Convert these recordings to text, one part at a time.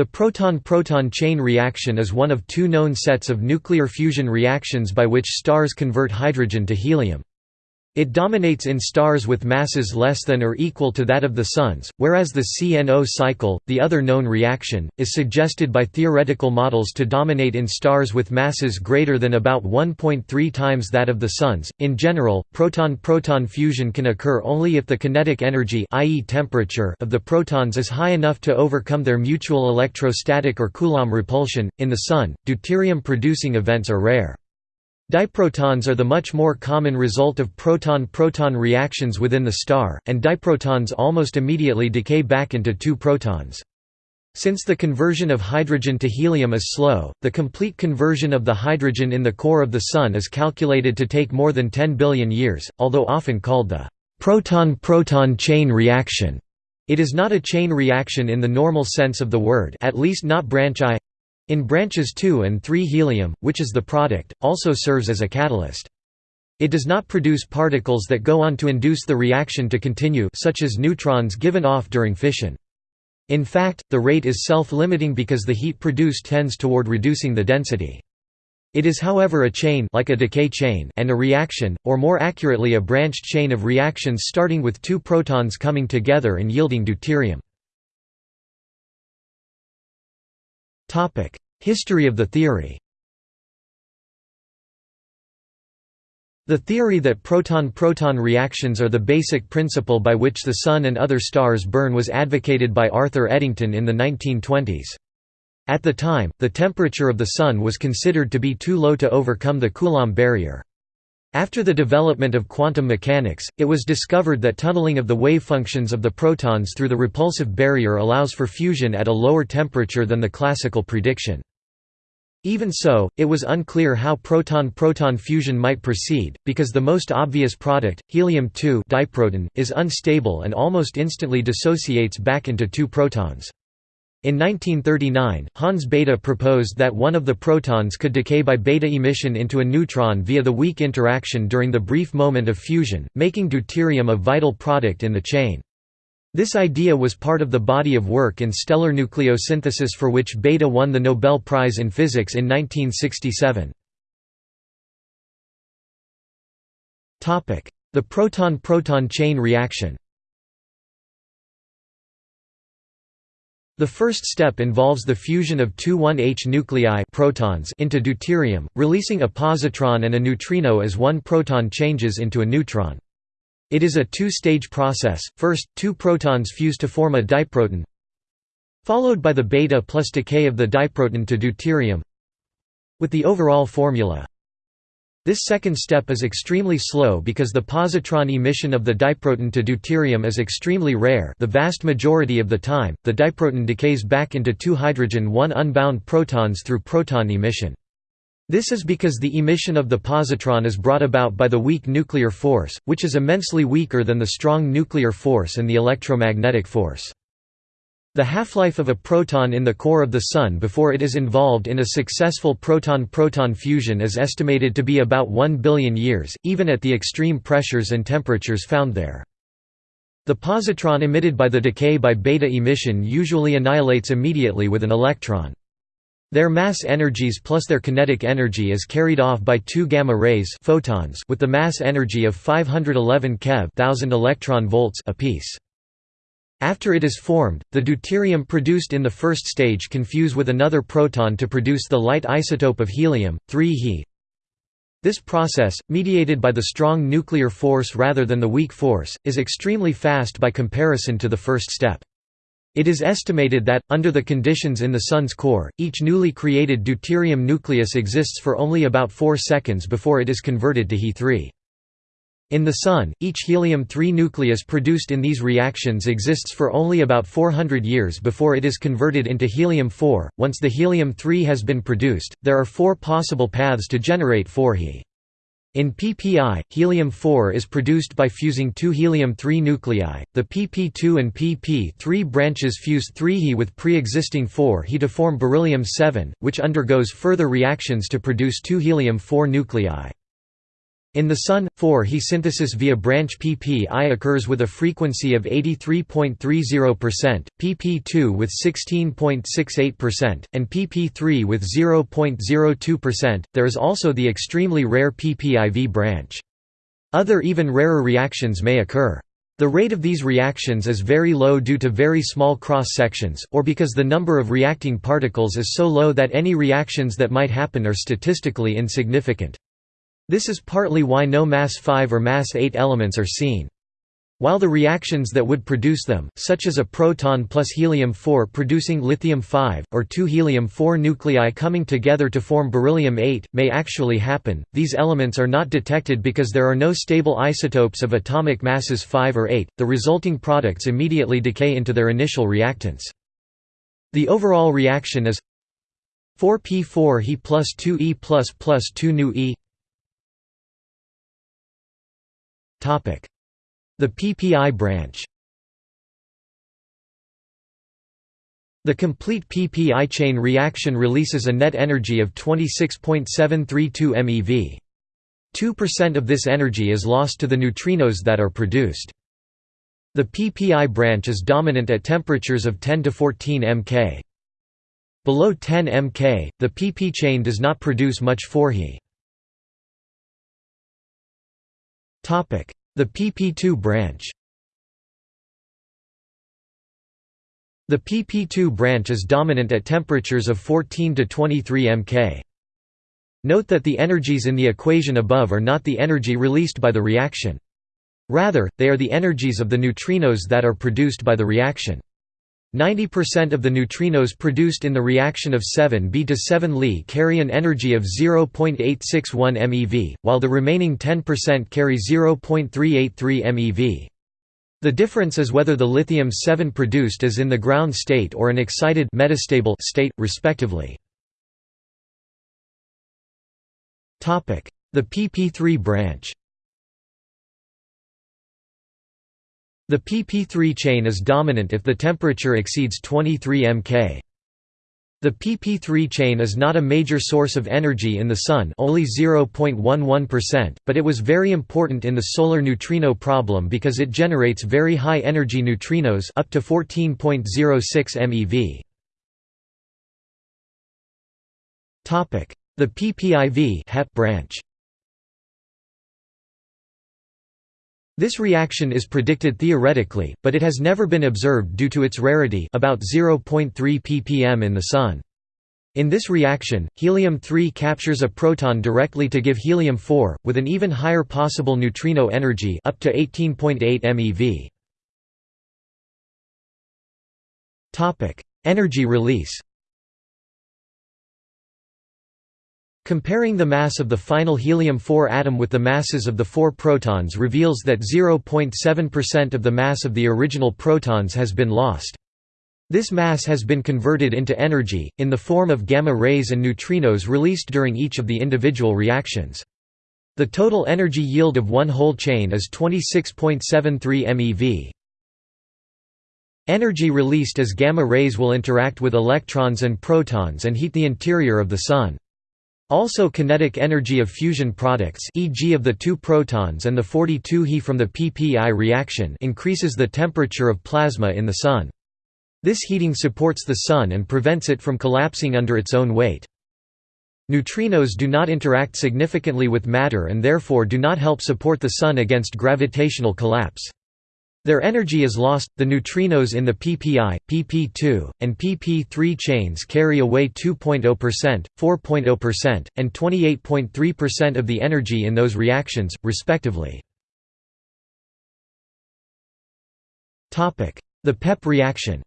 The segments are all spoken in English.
The proton-proton chain reaction is one of two known sets of nuclear fusion reactions by which stars convert hydrogen to helium. It dominates in stars with masses less than or equal to that of the Sun's, whereas the CNO cycle, the other known reaction, is suggested by theoretical models to dominate in stars with masses greater than about 1.3 times that of the Sun's. In general, proton-proton fusion can occur only if the kinetic energy i.e. temperature of the protons is high enough to overcome their mutual electrostatic or Coulomb repulsion. In the Sun, deuterium-producing events are rare. Diprotons are the much more common result of proton-proton reactions within the star, and diprotons almost immediately decay back into two protons. Since the conversion of hydrogen to helium is slow, the complete conversion of the hydrogen in the core of the Sun is calculated to take more than 10 billion years, although often called the proton-proton chain reaction. It is not a chain reaction in the normal sense of the word at least not branch I in branches 2 and 3 helium, which is the product, also serves as a catalyst. It does not produce particles that go on to induce the reaction to continue such as neutrons given off during fission. In fact, the rate is self-limiting because the heat produced tends toward reducing the density. It is however a chain like a decay chain and a reaction, or more accurately a branched chain of reactions starting with two protons coming together and yielding deuterium. History of the theory The theory that proton-proton reactions are the basic principle by which the Sun and other stars burn was advocated by Arthur Eddington in the 1920s. At the time, the temperature of the Sun was considered to be too low to overcome the Coulomb barrier. After the development of quantum mechanics, it was discovered that tunneling of the wave functions of the protons through the repulsive barrier allows for fusion at a lower temperature than the classical prediction. Even so, it was unclear how proton-proton fusion might proceed, because the most obvious product, helium-2 diproton, is unstable and almost instantly dissociates back into two protons. In 1939, Hans Bethe proposed that one of the protons could decay by beta emission into a neutron via the weak interaction during the brief moment of fusion, making deuterium a vital product in the chain. This idea was part of the body of work in stellar nucleosynthesis for which Bethe won the Nobel Prize in Physics in 1967. The proton-proton chain reaction The first step involves the fusion of two 1H nuclei protons into deuterium, releasing a positron and a neutrino as one proton changes into a neutron. It is a two-stage process, first, two protons fuse to form a diproton followed by the beta plus decay of the diproton to deuterium with the overall formula. This second step is extremely slow because the positron emission of the diproton to deuterium is extremely rare. The vast majority of the time, the diproton decays back into two hydrogen 1 unbound protons through proton emission. This is because the emission of the positron is brought about by the weak nuclear force, which is immensely weaker than the strong nuclear force and the electromagnetic force. The half-life of a proton in the core of the Sun before it is involved in a successful proton-proton fusion is estimated to be about 1 billion years, even at the extreme pressures and temperatures found there. The positron emitted by the decay by beta emission usually annihilates immediately with an electron. Their mass energies plus their kinetic energy is carried off by two gamma rays photons with the mass energy of 511 keV 1000 electron volts apiece. After it is formed, the deuterium produced in the first stage can fuse with another proton to produce the light isotope of helium, 3 He. This process, mediated by the strong nuclear force rather than the weak force, is extremely fast by comparison to the first step. It is estimated that, under the conditions in the Sun's core, each newly created deuterium nucleus exists for only about 4 seconds before it is converted to He3. In the Sun, each helium-3 nucleus produced in these reactions exists for only about 400 years before it is converted into helium-4. Once the helium-3 has been produced, there are four possible paths to generate 4He. In PPI, helium-4 is produced by fusing two helium-3 nuclei. The PP2 and PP3 branches fuse 3He with pre-existing 4He to form beryllium-7, which undergoes further reactions to produce two helium-4 nuclei. In the Sun, 4He synthesis via branch pp-I occurs with a frequency of 83.30%, pp2 with 16.68%, and pp3 with 0.02%. There is also the extremely rare pp-IV branch. Other even rarer reactions may occur. The rate of these reactions is very low due to very small cross-sections, or because the number of reacting particles is so low that any reactions that might happen are statistically insignificant. This is partly why no mass 5 or mass 8 elements are seen. While the reactions that would produce them, such as a proton plus helium-4 producing lithium-5, or two helium-4 nuclei coming together to form beryllium-8, may actually happen, these elements are not detected because there are no stable isotopes of atomic masses 5 or 8, the resulting products immediately decay into their initial reactants. The overall reaction is 4p4 He plus 2e plus plus 2 nu e The PPI branch The complete PPI chain reaction releases a net energy of 26.732 MeV. 2% of this energy is lost to the neutrinos that are produced. The PPI branch is dominant at temperatures of 10 to 14 mK. Below 10 mK, the PP chain does not produce much 4He. The pp2 branch The pp2 branch is dominant at temperatures of 14 to 23 mK. Note that the energies in the equation above are not the energy released by the reaction. Rather, they are the energies of the neutrinos that are produced by the reaction. 90% of the neutrinos produced in the reaction of 7b to 7 Li carry an energy of 0.861 MeV, while the remaining 10% carry 0.383 MeV. The difference is whether the lithium-7 produced is in the ground state or an excited metastable state, respectively. The pp3 branch The pp3 chain is dominant if the temperature exceeds 23 mK. The pp3 chain is not a major source of energy in the Sun only 0.11%, but it was very important in the solar neutrino problem because it generates very high energy neutrinos up to 14.06 MeV. The PPIV branch This reaction is predicted theoretically, but it has never been observed due to its rarity about 0.3 ppm in the Sun. In this reaction, helium-3 captures a proton directly to give helium-4, with an even higher possible neutrino energy up to 18.8 MeV. Energy release Comparing the mass of the final helium-4 atom with the masses of the four protons reveals that 0.7% of the mass of the original protons has been lost. This mass has been converted into energy, in the form of gamma rays and neutrinos released during each of the individual reactions. The total energy yield of one whole chain is 26.73 MeV. Energy released as gamma rays will interact with electrons and protons and heat the interior of the Sun. Also kinetic energy of fusion products e.g. of the two protons and the 42 He from the PPI reaction increases the temperature of plasma in the Sun. This heating supports the Sun and prevents it from collapsing under its own weight. Neutrinos do not interact significantly with matter and therefore do not help support the Sun against gravitational collapse. Their energy is lost. The neutrinos in the PPI, PP2, and PP3 chains carry away 2.0%, 4.0%, and 28.3% of the energy in those reactions, respectively. The PEP reaction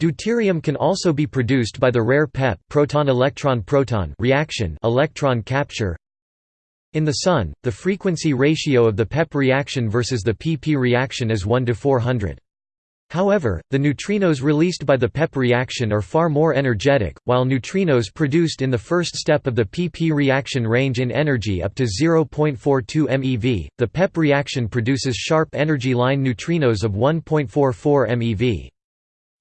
Deuterium can also be produced by the rare PEP proton-electron-proton reaction electron capture in the Sun, the frequency ratio of the PEP reaction versus the PP reaction is 1 to 400. However, the neutrinos released by the PEP reaction are far more energetic, while neutrinos produced in the first step of the PP reaction range in energy up to 0.42 MeV. The PEP reaction produces sharp energy line neutrinos of 1.44 MeV.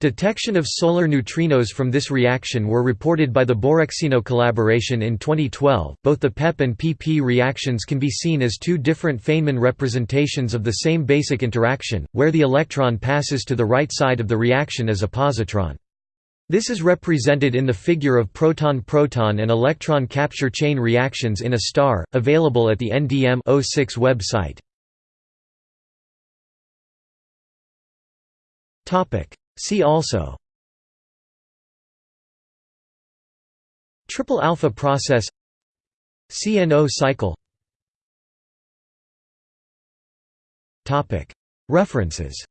Detection of solar neutrinos from this reaction were reported by the Borexino collaboration in 2012. Both the PEP and PP reactions can be seen as two different Feynman representations of the same basic interaction, where the electron passes to the right side of the reaction as a positron. This is represented in the figure of proton-proton and electron capture chain reactions in a star, available at the NDM 06 website. See also Triple alpha process CNO cycle References